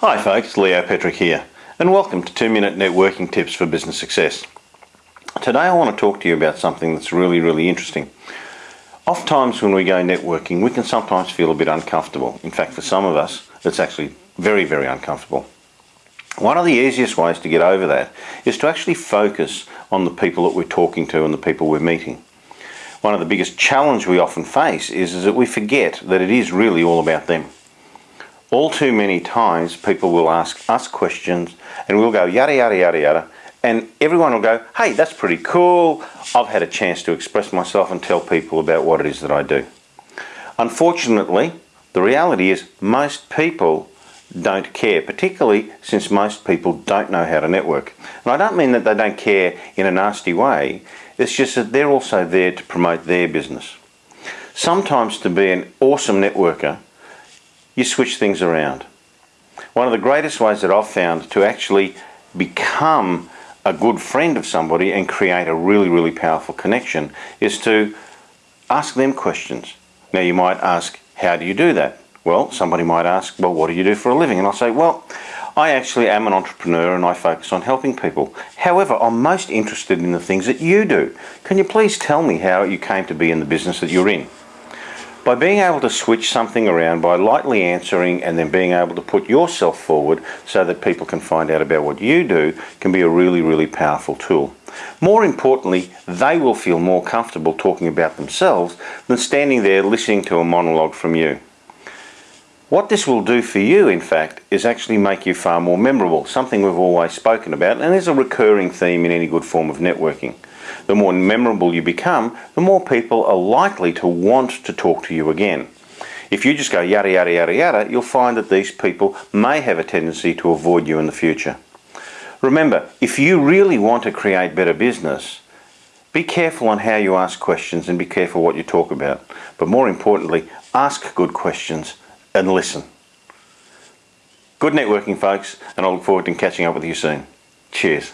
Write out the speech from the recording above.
Hi folks, Leo Petrick here and welcome to 2 Minute Networking Tips for Business Success. Today I want to talk to you about something that's really really interesting. Oft times when we go networking we can sometimes feel a bit uncomfortable. In fact for some of us it's actually very very uncomfortable. One of the easiest ways to get over that is to actually focus on the people that we're talking to and the people we're meeting. One of the biggest challenges we often face is, is that we forget that it is really all about them. All too many times people will ask us questions and we'll go yada yada yada yada and everyone will go, hey, that's pretty cool. I've had a chance to express myself and tell people about what it is that I do. Unfortunately, the reality is most people don't care, particularly since most people don't know how to network. And I don't mean that they don't care in a nasty way, it's just that they're also there to promote their business. Sometimes to be an awesome networker, you switch things around. One of the greatest ways that I've found to actually become a good friend of somebody and create a really, really powerful connection is to ask them questions. Now you might ask, how do you do that? Well, somebody might ask, well, what do you do for a living? And I'll say, well, I actually am an entrepreneur and I focus on helping people. However, I'm most interested in the things that you do. Can you please tell me how you came to be in the business that you're in? By being able to switch something around, by lightly answering and then being able to put yourself forward so that people can find out about what you do can be a really, really powerful tool. More importantly, they will feel more comfortable talking about themselves than standing there listening to a monologue from you. What this will do for you, in fact, is actually make you far more memorable, something we've always spoken about, and is a recurring theme in any good form of networking. The more memorable you become, the more people are likely to want to talk to you again. If you just go yada yada yada yada, you'll find that these people may have a tendency to avoid you in the future. Remember, if you really want to create better business, be careful on how you ask questions and be careful what you talk about. But more importantly, ask good questions and listen. Good networking folks and I look forward to catching up with you soon. Cheers.